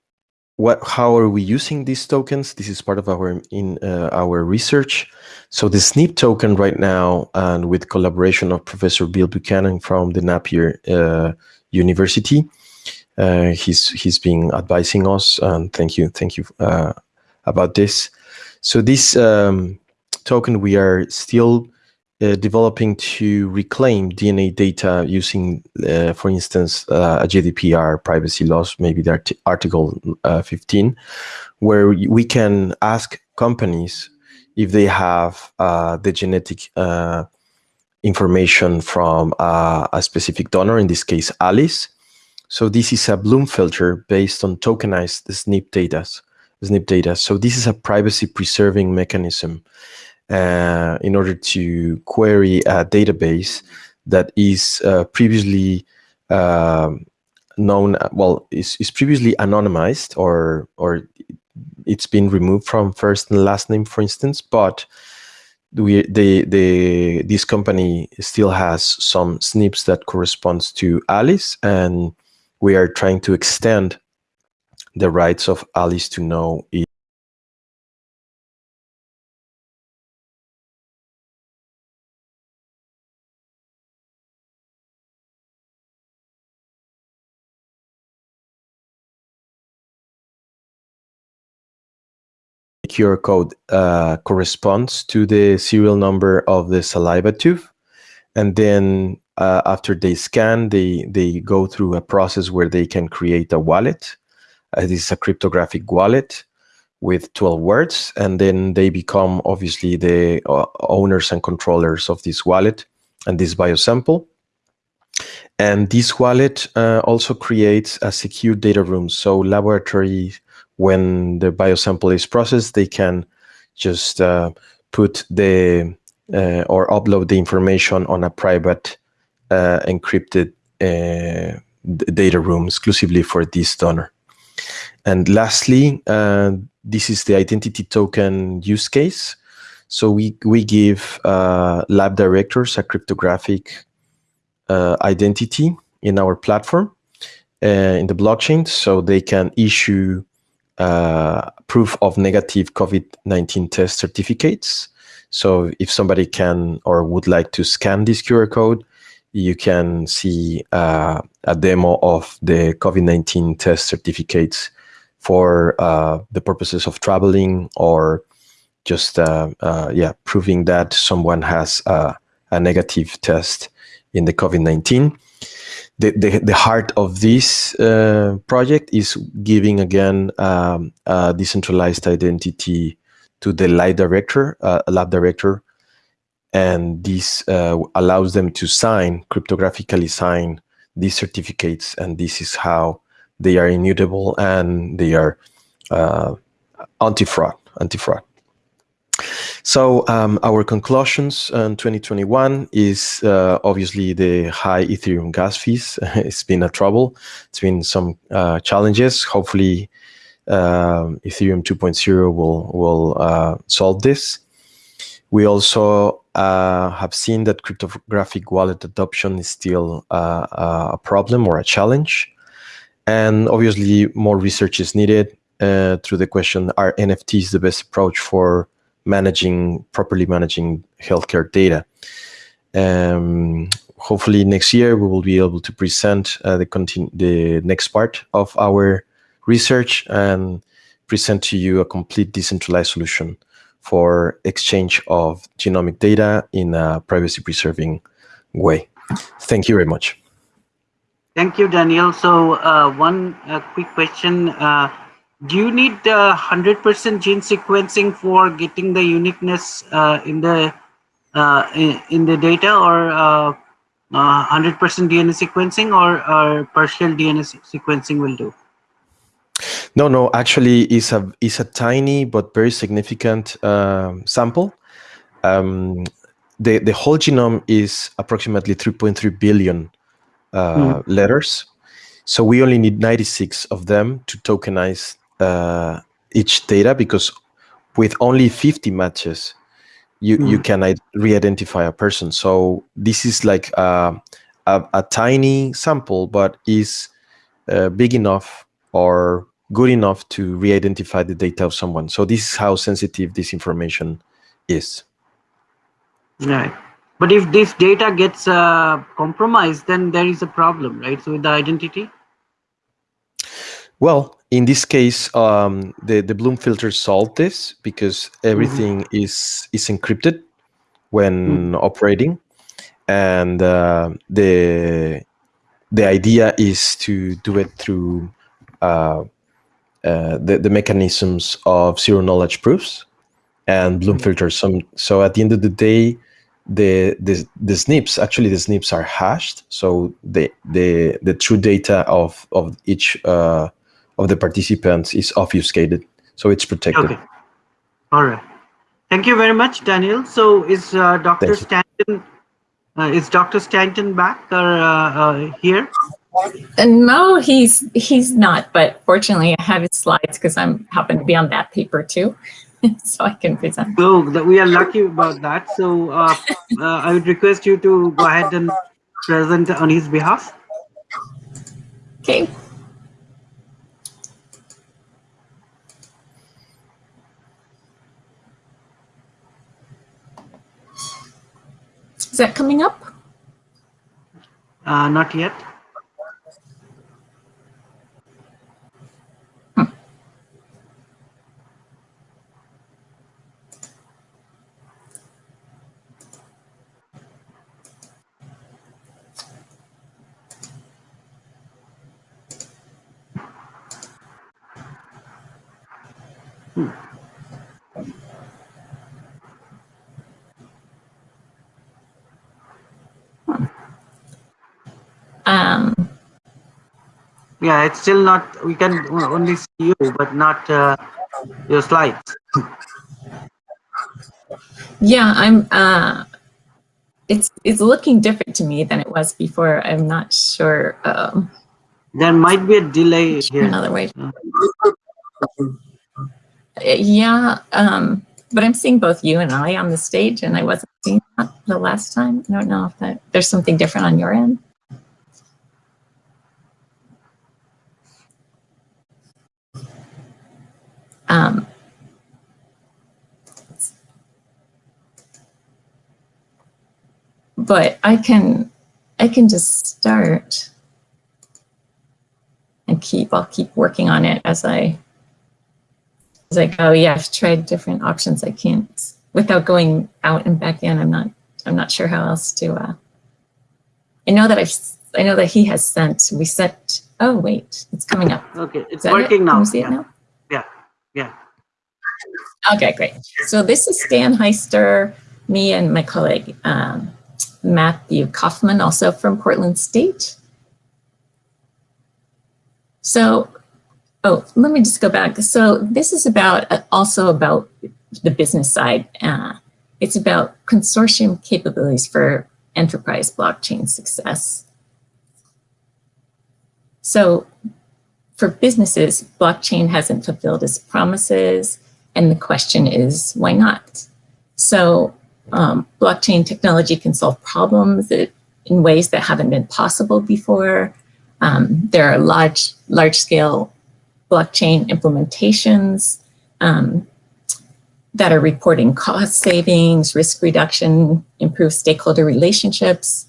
what how are we using these tokens? This is part of our in uh, our research. So the snp token right now and with collaboration of professor bill buchanan from the napier uh, university uh, he's he's been advising us and thank you thank you uh, about this. So this um, token we are still uh, developing to reclaim DNA data using, uh, for instance, uh, a GDPR privacy laws, maybe the art Article uh, 15, where we can ask companies if they have uh, the genetic information from a specific donor, in this case, Alice. So this is a Bloom filter based on tokenized SNP data. SNP data. So this is a privacy preserving mechanism uh, in order to query a database that is uh, previously um, known, well, is, is previously anonymized or, or it's been removed from first and last name, for instance, but we, the, the, this company still has some SNPs that corresponds to Alice, and we are trying to extend the rights of Alice to know QR code uh, corresponds to the serial number of the saliva tube. And then uh, after they scan, they, they go through a process where they can create a wallet. Uh, this is a cryptographic wallet with 12 words. And then they become obviously the uh, owners and controllers of this wallet and this biosample. And this wallet uh, also creates a secure data room. So laboratory, when the biosample is processed, they can just uh, put the uh, or upload the information on a private uh, encrypted uh, data room exclusively for this donor. And lastly, uh, this is the identity token use case. So we, we give lab directors a cryptographic uh, identity in our platform uh, in the blockchain so they can issue uh, proof of negative COVID-19 test certificates. So if somebody can or would like to scan this QR code, you can see uh, a demo of the COVID-19 test certificates for uh, the purposes of traveling or just uh, yeah proving that someone has a negative test in the COVID-19. The, the, the, heart of this uh, project is giving again um, a decentralized identity to the lab director, uh, lab director, and this uh, allows them to sign, cryptographically sign these certificates, and this is how they are immutable and they are uh, anti-fraud, anti-fraud. So um, our conclusions in 2021 is uh, obviously the high Ethereum gas fees. it's been a trouble. It's been some uh, challenges. Hopefully, um, Ethereum 2.0 will will uh, solve this. We also uh, have seen that cryptographic wallet adoption is still uh, a problem or a challenge. And obviously, more research is needed uh, through the question, are NFTs the best approach for managing properly managing healthcare data. Um, hopefully next year we will be able to present uh, the the next part of our research and present to you a complete decentralized solution for exchange of genomic data in a privacy preserving way. Thank you very much. Thank you, Daniel. So uh, one uh, quick question. Uh, do you need 100% gene sequencing for getting the uniqueness uh, in the uh, in, in, the data or 100% uh, DNA sequencing or, or partial DNA sequencing will do? No, no, actually it's a, it's a tiny but very significant um, sample. Um, the, the whole genome is approximately 3.3 billion uh, mm. letters. So we only need 96 of them to tokenize uh, each data because with only 50 matches, you, mm. you can re-identify a person. So this is like a, a, a tiny sample, but is uh, big enough or good enough to re-identify the data of someone. So this is how sensitive this information is. Right. But if this data gets uh, compromised, then there is a problem, right? So with the identity? Well, in this case, um, the the Bloom filter solved this because everything mm -hmm. is is encrypted when mm operating, and uh, the the idea is to do it through uh, uh, the the mechanisms of zero knowledge proofs and Bloom mm -hmm. filters. Some so at the end of the day, the the the SNPs actually the SNPs are hashed, so the the the true data of of each uh, of the participants is obfuscated, so it's protected. Okay. All right. Thank you very much, Daniel. So is uh, Dr. Stanton uh, is Dr. Stanton back or uh, uh here? Uh, no, he's he's not. But fortunately, I have his slides because I'm happen to be on that paper too, so I can present. So that we are lucky about that. So uh, I would request you to go ahead and present on his behalf. Okay. Is that coming up? Uh, not yet. Um, Yeah, it's still not, we can only see you, but not uh, your slides. yeah, I'm. Uh, it's it's looking different to me than it was before. I'm not sure. Um, There might be a delay here. another way. Yeah, um, but I'm seeing both you and I on the stage, and I wasn't seeing that the last time. I don't know if that there's something different on your end. Um, but I can, I can just start and keep, I'll keep working on it as I, as I go. Yeah, I've tried different options. I can't, without going out and back in, I'm not, I'm not sure how else to, uh, I know that I've, I know that he has sent, we sent, oh, wait, it's coming up. Okay, it's that it? working Can you see it now? Yeah. Okay, great. So this is Stan Heister, me and my colleague um, Matthew Kaufman, also from Portland State. So, oh, let me just go back. So this is about uh, also about the business side. Uh, it's about consortium capabilities for enterprise blockchain success. So for businesses, blockchain hasn't fulfilled its promises. And the question is, why not? So um, blockchain technology can solve problems that, in ways that haven't been possible before. Um, there are large, large scale blockchain implementations um, that are reporting cost savings, risk reduction, improved stakeholder relationships.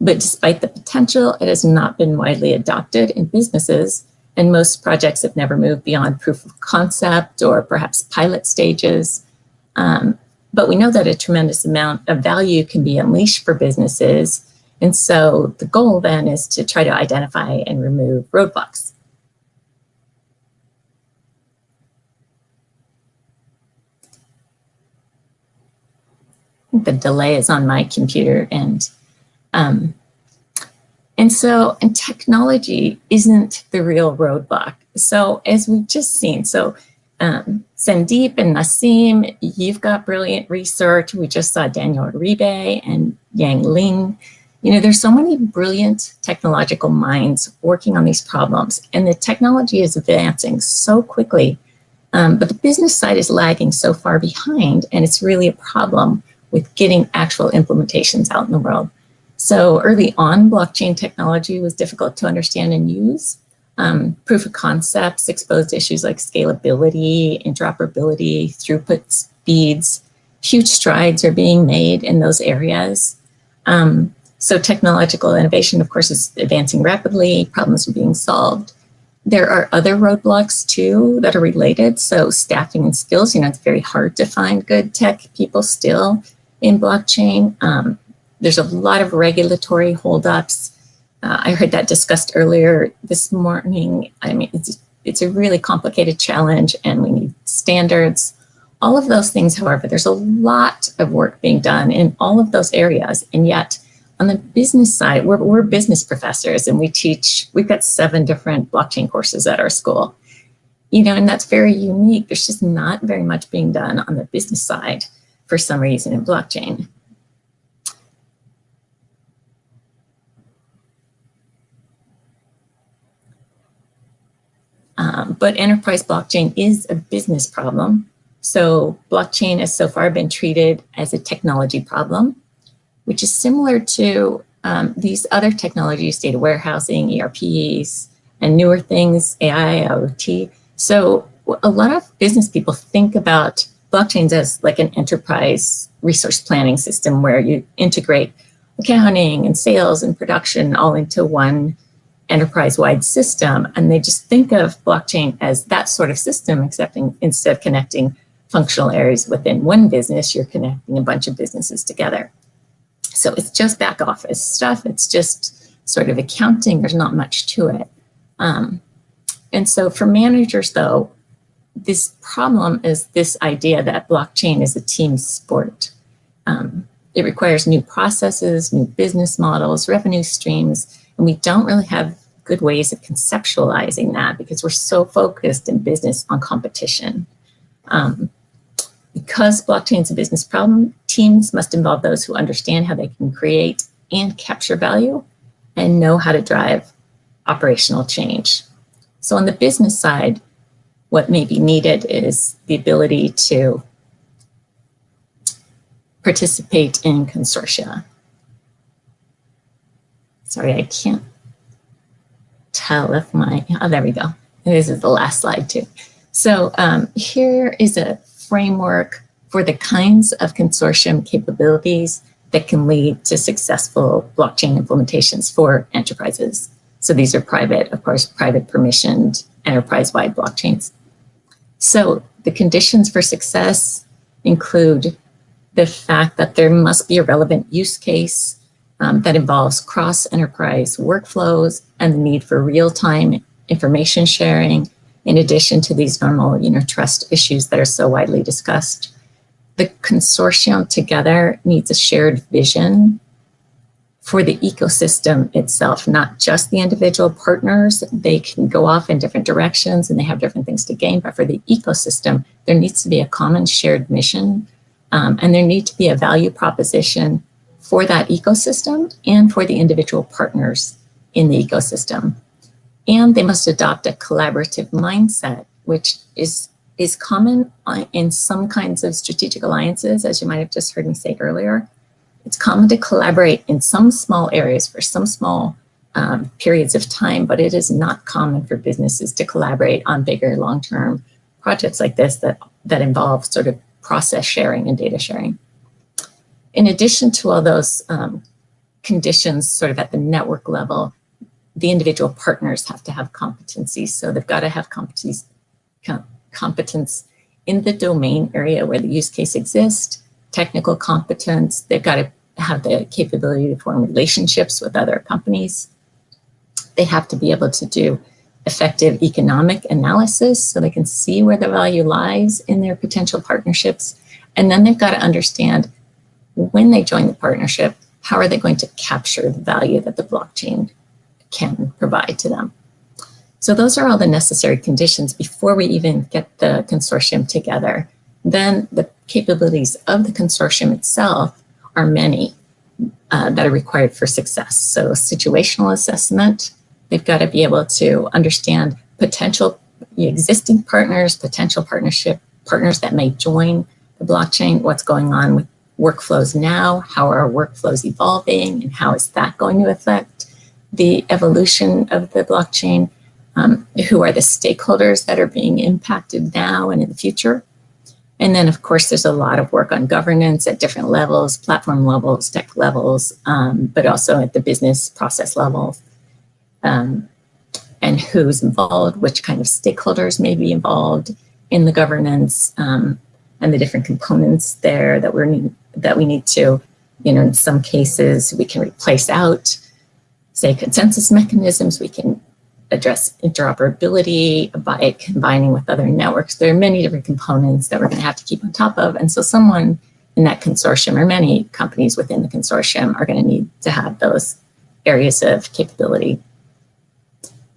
But despite the potential, it has not been widely adopted in businesses and most projects have never moved beyond proof of concept or perhaps pilot stages. Um, but we know that a tremendous amount of value can be unleashed for businesses. And so the goal then is to try to identify and remove roadblocks. The delay is on my computer and um, and so, and technology isn't the real roadblock. So as we've just seen, so um, Sandeep and Naseem, you've got brilliant research. We just saw Daniel Uribe and Yang Ling. You know, there's so many brilliant technological minds working on these problems and the technology is advancing so quickly, um, but the business side is lagging so far behind and it's really a problem with getting actual implementations out in the world. So early on, blockchain technology was difficult to understand and use. Um, proof of concepts exposed issues like scalability, interoperability, throughput speeds. Huge strides are being made in those areas. Um, so technological innovation, of course, is advancing rapidly. Problems are being solved. There are other roadblocks too that are related. So staffing and skills, you know, it's very hard to find good tech people still in blockchain. Um, there's a lot of regulatory holdups. Uh, I heard that discussed earlier this morning. I mean, it's, it's a really complicated challenge and we need standards. All of those things, however, there's a lot of work being done in all of those areas. And yet on the business side, we're, we're business professors and we teach, we've got seven different blockchain courses at our school. You know, and that's very unique. There's just not very much being done on the business side for some reason in blockchain. Um, but enterprise blockchain is a business problem. So blockchain has so far been treated as a technology problem, which is similar to um, these other technologies, data warehousing, ERPs, and newer things, AI, IoT. So a lot of business people think about blockchains as like an enterprise resource planning system where you integrate accounting and sales and production all into one enterprise-wide system. And they just think of blockchain as that sort of system, except in, instead of connecting functional areas within one business, you're connecting a bunch of businesses together. So it's just back office stuff. It's just sort of accounting. There's not much to it. Um, and so for managers, though, this problem is this idea that blockchain is a team sport. Um, it requires new processes, new business models, revenue streams, and we don't really have good ways of conceptualizing that because we're so focused in business on competition. Um, because blockchain is a business problem, teams must involve those who understand how they can create and capture value and know how to drive operational change. So on the business side, what may be needed is the ability to participate in consortia. Sorry, I can't tell if my, oh, there we go. This is the last slide too. So um, here is a framework for the kinds of consortium capabilities that can lead to successful blockchain implementations for enterprises. So these are private, of course, private permissioned enterprise-wide blockchains. So the conditions for success include the fact that there must be a relevant use case um, that involves cross-enterprise workflows and the need for real-time information sharing, in addition to these normal you know, trust issues that are so widely discussed. The consortium together needs a shared vision for the ecosystem itself, not just the individual partners. They can go off in different directions and they have different things to gain, but for the ecosystem, there needs to be a common shared mission um, and there needs to be a value proposition for that ecosystem and for the individual partners in the ecosystem. And they must adopt a collaborative mindset, which is, is common uh, in some kinds of strategic alliances, as you might have just heard me say earlier, it's common to collaborate in some small areas for some small um, periods of time, but it is not common for businesses to collaborate on bigger long-term projects like this that, that involve sort of process sharing and data sharing. In addition to all those um, conditions sort of at the network level, the individual partners have to have competencies. So they've got to have competencies, competence in the domain area where the use case exists, technical competence. They've got to have the capability to form relationships with other companies. They have to be able to do effective economic analysis so they can see where the value lies in their potential partnerships. And then they've got to understand when they join the partnership, how are they going to capture the value that the blockchain can provide to them. So those are all the necessary conditions before we even get the consortium together. Then the capabilities of the consortium itself are many uh, that are required for success. So situational assessment, they've got to be able to understand potential existing partners, potential partnership partners that may join the blockchain, what's going on with workflows now, how are workflows evolving, and how is that going to affect the evolution of the blockchain, um, who are the stakeholders that are being impacted now and in the future. And then, of course, there's a lot of work on governance at different levels, platform levels, tech levels, um, but also at the business process level. Um, and who's involved, which kind of stakeholders may be involved in the governance, um, and the different components there that we're that we need to, you know, in some cases we can replace out, say consensus mechanisms, we can address interoperability by combining with other networks. There are many different components that we're going to have to keep on top of. And so someone in that consortium or many companies within the consortium are going to need to have those areas of capability.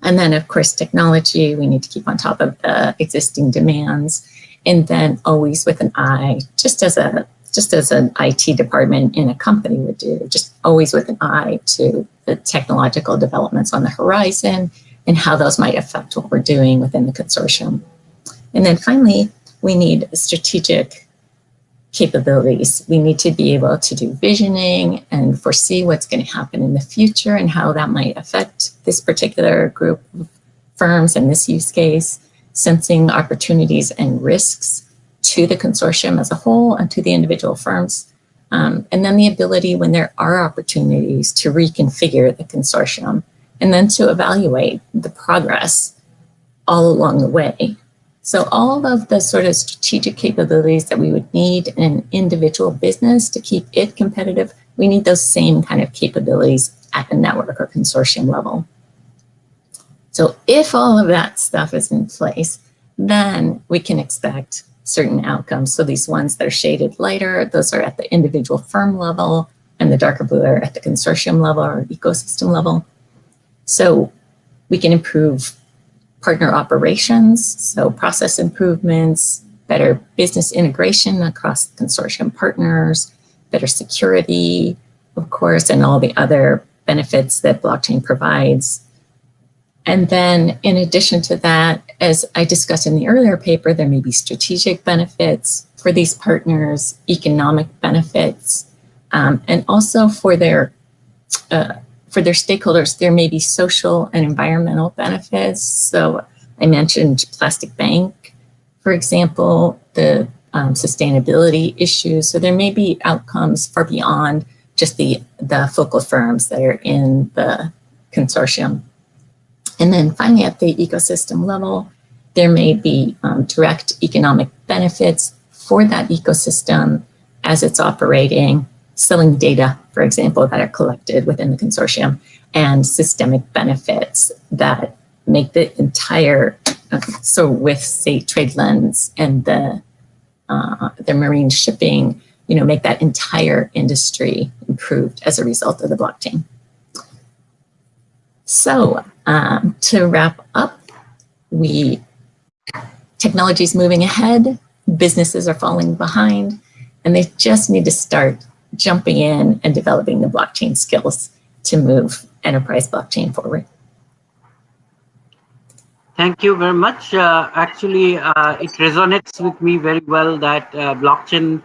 And then of course, technology, we need to keep on top of the existing demands and then always with an eye, just as a just as an IT department in a company would do, just always with an eye to the technological developments on the horizon and how those might affect what we're doing within the consortium. And then finally, we need strategic capabilities. We need to be able to do visioning and foresee what's going to happen in the future and how that might affect this particular group of firms and this use case, sensing opportunities and risks to the consortium as a whole and to the individual firms. Um, and then the ability when there are opportunities to reconfigure the consortium and then to evaluate the progress all along the way. So all of the sort of strategic capabilities that we would need in an individual business to keep it competitive, we need those same kind of capabilities at the network or consortium level. So if all of that stuff is in place, then we can expect certain outcomes. So these ones that are shaded lighter, those are at the individual firm level, and the darker blue are at the consortium level or ecosystem level. So we can improve partner operations, so process improvements, better business integration across consortium partners, better security, of course, and all the other benefits that blockchain provides. And then in addition to that, as I discussed in the earlier paper, there may be strategic benefits for these partners, economic benefits, um, and also for their uh, for their stakeholders, there may be social and environmental benefits. So I mentioned Plastic Bank, for example, the um, sustainability issues. So there may be outcomes far beyond just the, the focal firms that are in the consortium. And then finally, at the ecosystem level, there may be um, direct economic benefits for that ecosystem as it's operating, selling data, for example, that are collected within the consortium, and systemic benefits that make the entire, uh, so with say TradeLens and the, uh, the marine shipping, you know, make that entire industry improved as a result of the blockchain. So um, to wrap up, we technology is moving ahead, businesses are falling behind, and they just need to start jumping in and developing the blockchain skills to move enterprise blockchain forward. Thank you very much. Uh, actually, uh, it resonates with me very well that uh, blockchain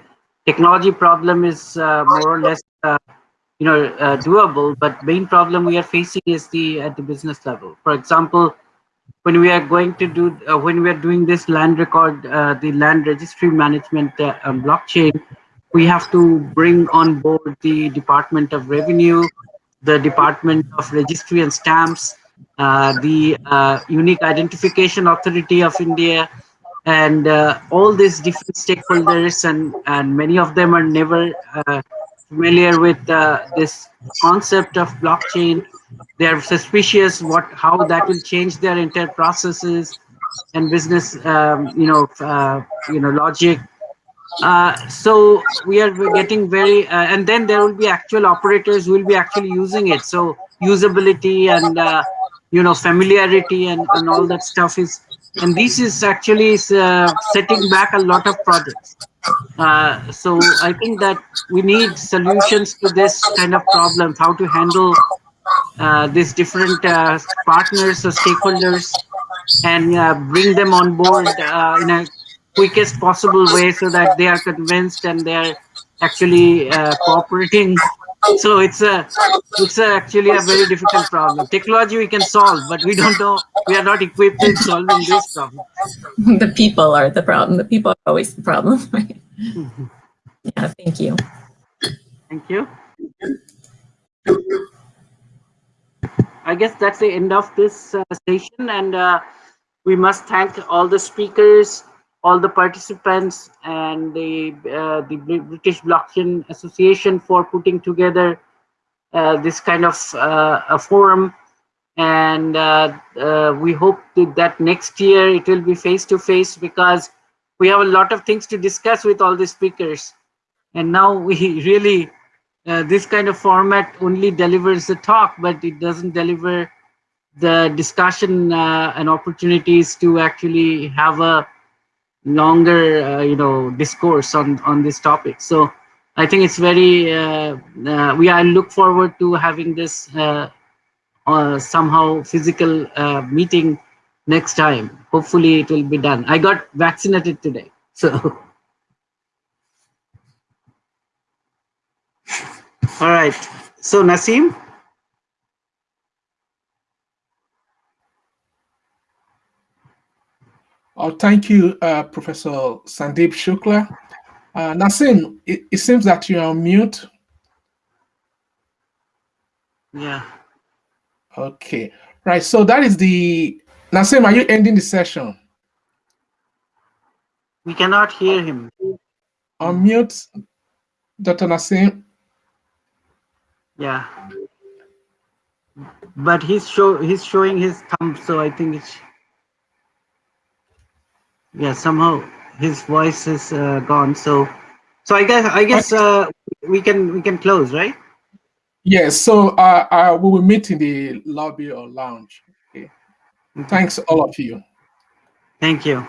technology problem is uh, more or less, uh, you know, uh, doable. But main problem we are facing is the at the business level. For example, when we are going to do when we are doing this land record, the land registry management blockchain, we have to bring on board the Department of Revenue, the Department of Registry and Stamps, uh, the uh, Unique Identification Authority of India, and uh, all these different stakeholders, and, and many of them are never uh, familiar with uh, this concept of blockchain. They are suspicious what how that will change their entire processes and business, um, you know, uh, you know, logic uh, so we are getting very, uh, and then there will be actual operators who will be actually using it. So usability and, uh, you know, familiarity and, and all that stuff is, and this is actually uh, setting back a lot of projects. Uh, so I think that we need solutions to this kind of problem, how to handle these different partners or stakeholders and bring them on board in a quickest possible way so that they are convinced and they are actually uh, cooperating so it's a it's a actually a very difficult problem. Technology we can solve but we don't know we are not equipped in solving this problem. The people are the problem. The people are always the problem. Right yeah thank you. Thank you. I guess that's the end of this uh, session and uh, we must thank all the speakers all the participants and the uh, the British Blockchain Association for putting together uh, this kind of uh, a forum. And uh, uh, we hope that next year it will be face to face because we have a lot of things to discuss with all the speakers. And now we really, uh, this kind of format only delivers the talk, but it doesn't deliver the discussion and opportunities to actually have a longer uh, you know discourse on on this topic. So i think it's very uh, uh, we i look forward to having this uh, uh, somehow physical uh, meeting next time. Hopefully it will be done. I got vaccinated today so. All right. So Naseem Oh, thank you, uh, Professor Sandeep Shukla. Uh, Naseem, it, it, seems that you're on mute. Yeah. Okay. Right. So that is the Naseem. Are you ending the session? We cannot hear him. On mute, Dr. Naseem. Yeah. But he's show he's showing his thumb, so I think it's. Yeah, somehow his voice is uh, gone. So, so I guess I guess uh, we can we can close, right? Yes, so uh, uh, we will meet in the lobby or lounge. Okay. Thanks, all of you. Thank you.